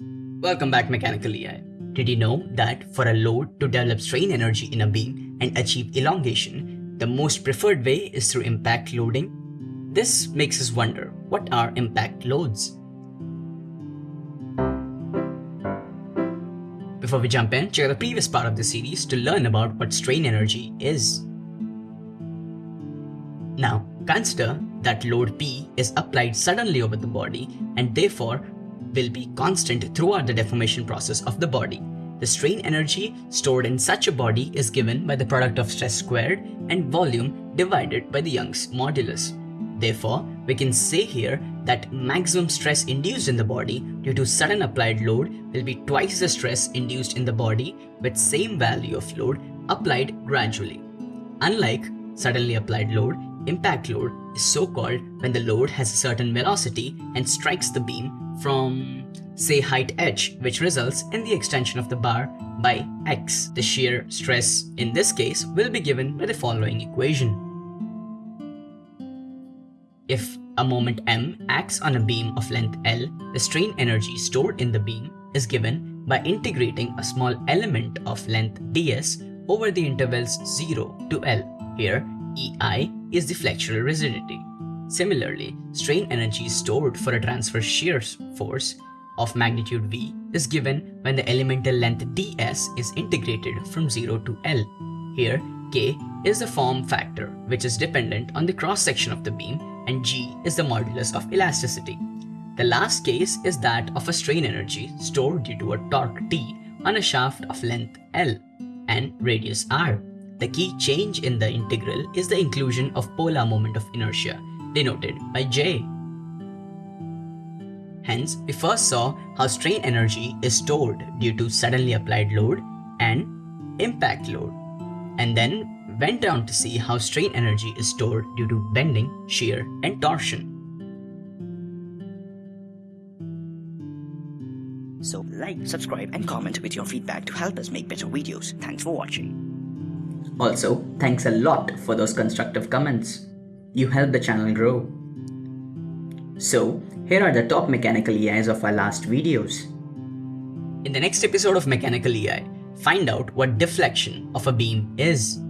Welcome back Mechanical EI. Did you know that for a load to develop strain energy in a beam and achieve elongation, the most preferred way is through impact loading? This makes us wonder, what are impact loads? Before we jump in, check out the previous part of the series to learn about what strain energy is. Now, consider that load P is applied suddenly over the body and therefore will be constant throughout the deformation process of the body. The strain energy stored in such a body is given by the product of stress squared and volume divided by the Young's modulus. Therefore, we can say here that maximum stress induced in the body due to sudden applied load will be twice the stress induced in the body with same value of load applied gradually. Unlike suddenly applied load, impact load is so called when the load has a certain velocity and strikes the beam from say height h which results in the extension of the bar by x. The shear stress in this case will be given by the following equation. If a moment m acts on a beam of length L, the strain energy stored in the beam is given by integrating a small element of length ds over the intervals 0 to L. Here, EI is the flexural rigidity. Similarly, strain energy stored for a transverse shear force of magnitude V is given when the elemental length ds is integrated from 0 to L. Here, K is the form factor which is dependent on the cross section of the beam and G is the modulus of elasticity. The last case is that of a strain energy stored due to a torque T on a shaft of length L and radius r. The key change in the integral is the inclusion of polar moment of inertia denoted by J. Hence, we first saw how strain energy is stored due to suddenly applied load and impact load, and then went down to see how strain energy is stored due to bending, shear, and torsion. So like, subscribe and comment with your feedback to help us make better videos. Thanks for watching. Also, thanks a lot for those constructive comments. You help the channel grow. So, here are the top mechanical EIs of our last videos. In the next episode of Mechanical EI, find out what deflection of a beam is.